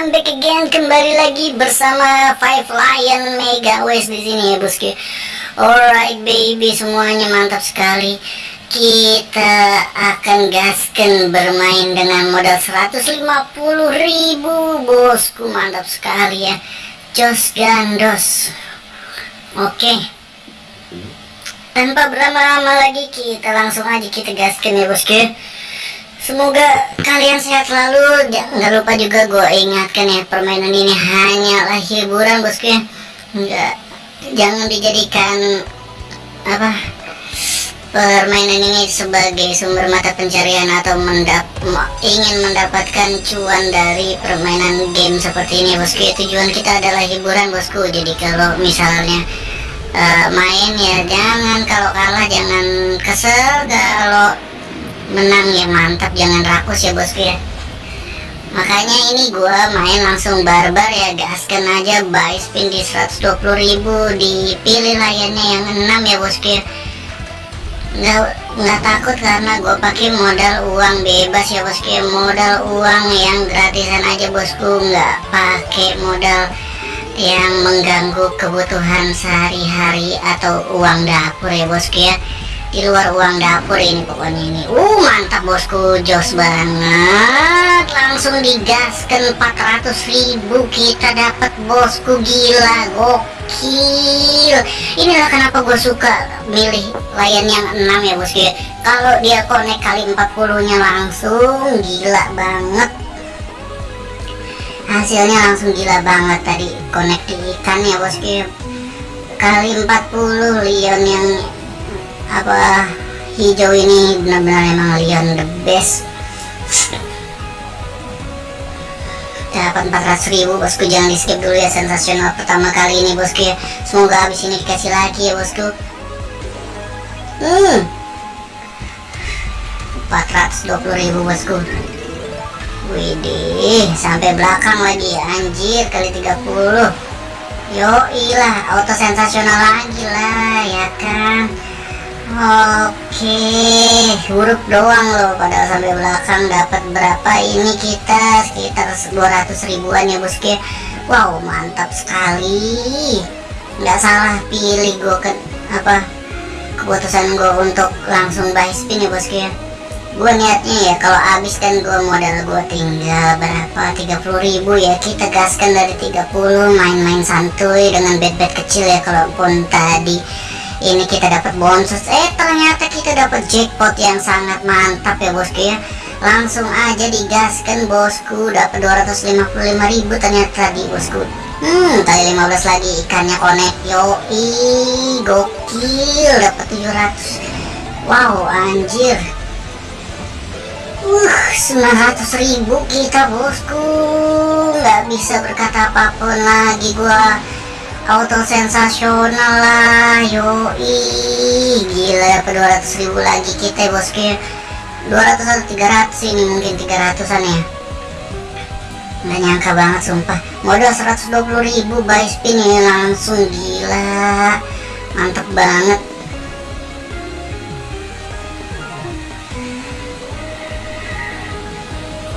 welcome back again kembali lagi bersama Five Lion Mega West di sini ya bosku. Alright baby semuanya mantap sekali. Kita akan gaskan bermain dengan modal 150.000 bosku mantap sekali ya. Jos gandos. Oke. Tanpa berlama-lama lagi kita langsung aja kita gaskan ya bosku. Semoga kalian sehat selalu. Jangan lupa juga gue ingatkan ya permainan ini hanyalah hiburan bosku ya. Enggak, jangan dijadikan apa permainan ini sebagai sumber mata pencarian atau mendap ingin mendapatkan cuan dari permainan game seperti ini bosku ya. Tujuan kita adalah hiburan bosku. Jadi kalau misalnya uh, main ya jangan kalau kalah jangan kesel kalau menang ya mantap. Jangan rakus ya bosku ya. Makanya ini gua main langsung barbar ya gaskan aja buy spin di 120.000 dipilih layarnya yang 6 ya bosku ya. Nggak nggak takut karena gue pakai modal uang bebas ya bosku ya. Modal uang yang gratisan aja bosku. Nggak pakai modal yang mengganggu kebutuhan sehari-hari atau uang dapur ya bosku ya di luar uang dapur ini pokoknya ini. Uh mantap bosku. Jos banget. Langsung digaskan 400 ribu. Kita dapat bosku. Gila gokil. Inilah kenapa gue suka milih layan yang 6 ya bosku ya. Kalau dia connect kali 40 nya langsung gila banget. Hasilnya langsung gila banget tadi connect di ikan ya bosku ya. Kali 40 Leon yang apa hijau ini benar-benar emang Leon the best. Dapat 400 ribu bosku. Jangan di skip dulu ya sensasional pertama kali ini bosku ya. Semoga habis ini dikasih lagi ya bosku. Hmm. 420 ribu bosku. Widih sampai belakang lagi. Anjir kali 30 yo ilah auto sensasional lagi lah ya kan Oke, huruf doang loh. Padahal sampai belakang dapat berapa? Ini kita sekitar 200 ribuan ya bosku Wow, mantap sekali. Nggak salah pilih gue ke apa keputusan gue untuk langsung buy spin ya bosku. Gue niatnya ya kalau habis kan gue modal gue tinggal berapa? 30 ribu ya. Kita gaskan dari 30 main-main santuy dengan bed-bed kecil ya. Kalaupun tadi ini kita dapat bonus eh ternyata kita dapat jackpot yang sangat mantap ya bosku ya. Langsung aja digaskan bosku. Dapat 255.000 ternyata tadi bosku. Hmm kali 15 lagi. Ikannya connect yoi. Gokil dapat 700 wow anjir. Uh 900 ribu kita bosku. Nggak bisa berkata apa pun lagi gua auto sensasional lah yoi. Gila dapat 200 ribu lagi kita ya bosku 200 atau 300 ini mungkin 300an ya. Nggak nyangka banget sumpah. Modal 120 ribu buy spin ya langsung. Gila. Mantep banget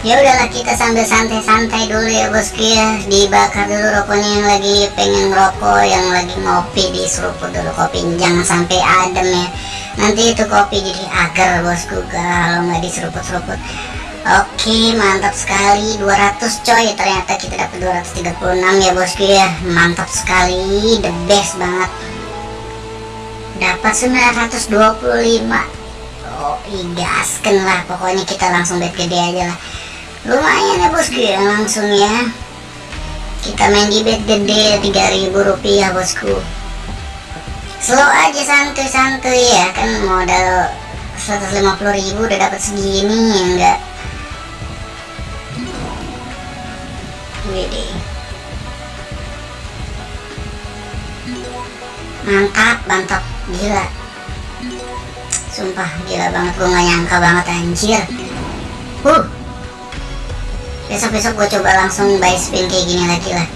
ya udahlah kita sambil santai-santai dulu ya bosku ya dibakar dulu rokoknya yang lagi pengen rokok yang lagi ngopi di seruput dulu kopi jangan sampai adem ya. Nanti itu kopi jadi agar bosku kalau nggak diseruput-seruput. Oke mantap sekali. 200 coy. Ternyata kita dapat 236 ya bosku ya mantap sekali. The best banget. Dapat 925 oh igaskan lah. Pokoknya kita langsung bet gede aja lah lumayan ya bosku ya langsung ya. Kita main di bet gede 3000 rupiah bosku. Slow aja santuy-santuy ya. Kan modal 150.000 udah dapat segini ya enggak? Mantap mantap. Gila. Sumpah gila banget. Gue gak nyangka banget anjir. Uh besok-besok gue coba langsung buy spin kayak gini lagi lah.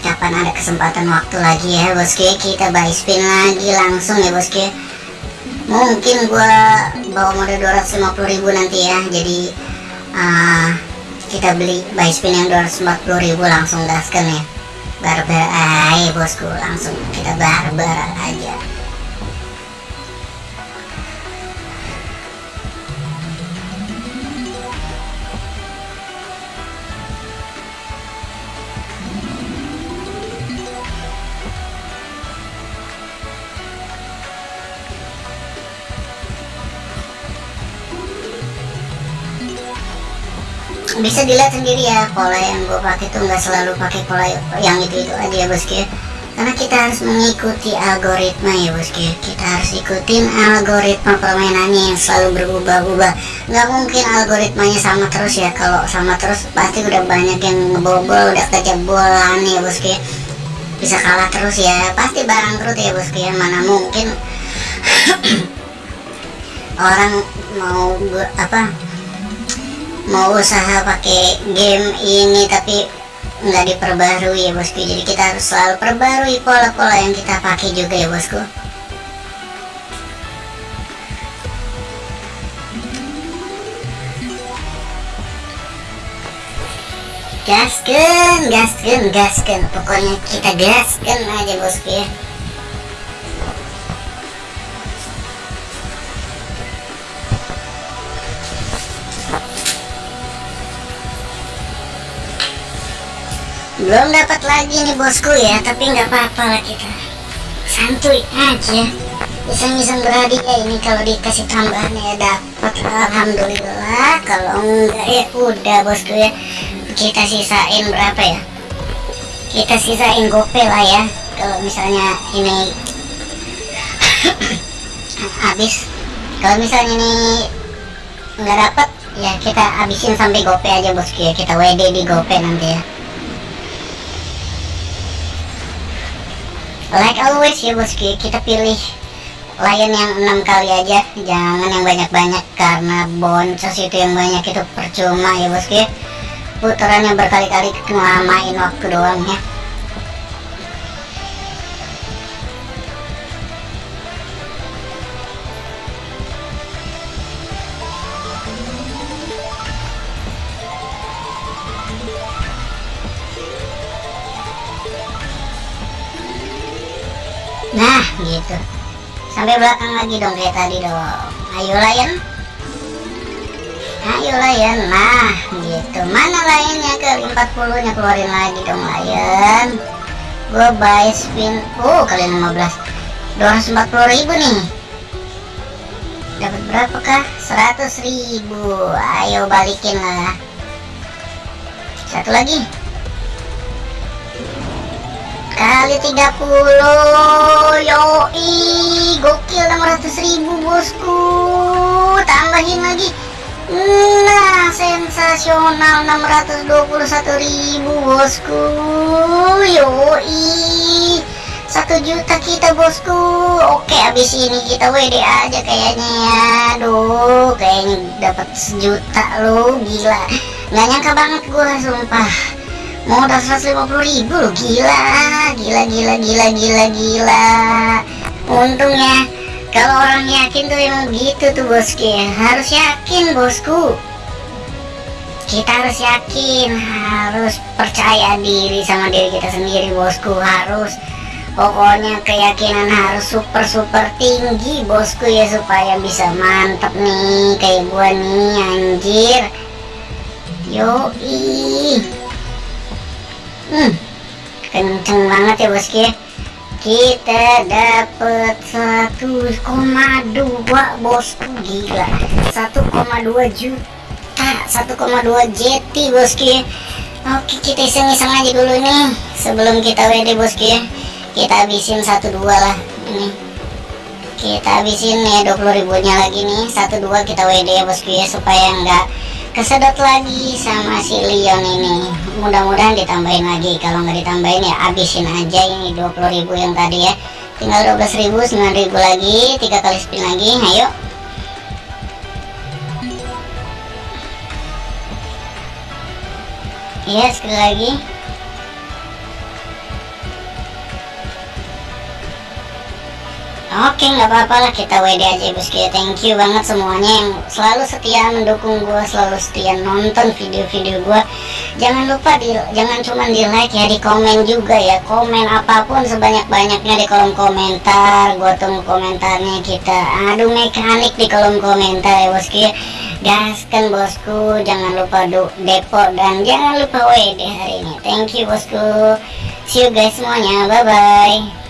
Kapan ada kesempatan waktu lagi ya bosku kita buy spin lagi langsung ya bosku mungkin gue bawa modal 250 ribu nanti ya. Jadi uh, kita beli buy spin yang 240.000 langsung gaskan ya. Barbar aja bosku langsung kita barbar aja bisa dilihat sendiri ya pola yang gue pakai tuh nggak selalu pakai pola yang itu itu aja ya bosku karena kita harus mengikuti algoritma ya bosku kita harus ikutin algoritma permainannya yang selalu berubah-ubah. Nggak mungkin algoritmanya sama terus ya. Kalau sama terus pasti udah banyak yang ngebobol udah kejebolan ya bosku bisa kalah terus ya. Pasti bangkrut ya bosku ya mana mungkin orang mau apa mau usaha pakai game ini tapi nggak diperbarui ya bosku. Jadi kita harus selalu perbarui pola-pola yang kita pakai juga ya bosku. Gasken gasken gasken pokoknya kita gasken aja bosku ya belum dapat lagi nih bosku ya tapi nggak apa-apa lah kita. Santuy aja. Iseng-iseng ya ini kalau dikasih tambahan ya dapat. Alhamdulillah kalau enggak ya udah bosku ya. Kita sisain berapa ya? Kita sisain gope lah ya kalau misalnya ini habis. Kalau misalnya ini nggak dapat ya kita habisin sampai gope aja bosku ya. Kita WD di gope nanti ya like always ya bosku kita pilih layan yang enam kali aja. Jangan yang banyak-banyak karena boncos itu yang banyak itu percuma ya bosku putarannya berkali-kali ngelamain waktu doang ya sampai belakang lagi dong kayak tadi dong. Ayo layan ayo layan nah gitu. Mana lainnya ke 40 nya keluarin lagi dong layan gue buy spin. Oh kali 15 240 ribu nih. Dapat berapa kah 100 ribu. Ayo balikin lah. Satu lagi. Kali 30 yoi gokil 600 ribu bosku. Tambahin lagi. Nah sensasional 621 ribu bosku. Yoi. Satu juta kita bosku. Oke abis ini kita WD aja kayaknya ya. Aduh kayaknya dapat sejuta lo gila. Nggak nyangka banget gue sumpah. Modal 150 ribu loh gila. Gila gila gila gila gila untungnya kalau orang yakin tuh emang begitu tuh bosku ya. Harus yakin bosku. Kita harus yakin. Harus percaya diri sama diri kita sendiri bosku. Harus. Pokoknya keyakinan harus super super tinggi bosku ya supaya bisa mantap nih kayak gua nih anjir. Yoi. Hmm, kenceng banget ya bosku ya kita dapat 1,2 bosku gila. 1,2 juta 1,2 jeti bosku ya. Oke kita iseng-iseng aja dulu nih. Sebelum kita WD bosku ya. Kita habisin 12 lah ini. Kita habisin ya 20 ribunya lagi nih. 12 kita WD ya bosku ya supaya enggak kesedot lagi sama si Leon ini. Mudah-mudahan ditambahin lagi. Kalau nggak ditambahin ya abisin aja ini 20.000 yang tadi ya. Tinggal 12.000 9.000 lagi. Tiga kali spin lagi. Ayo. Iya sekali lagi Oke nggak apa-apa lah. Kita WD aja bosku ya Thank you banget semuanya yang selalu setia mendukung gue Selalu setia nonton video-video gue Jangan lupa di, jangan cuma di like ya di komen juga ya. Komen apa pun sebanyak-banyaknya di kolom komentar. Gue tunggu komentarnya kita. Adu mekanik di kolom komentar ya bosku ya Gaskan bosku. Jangan lupa depo dan jangan lupa WD hari ini. Thank you bosku. See you guys semuanya. Bye bye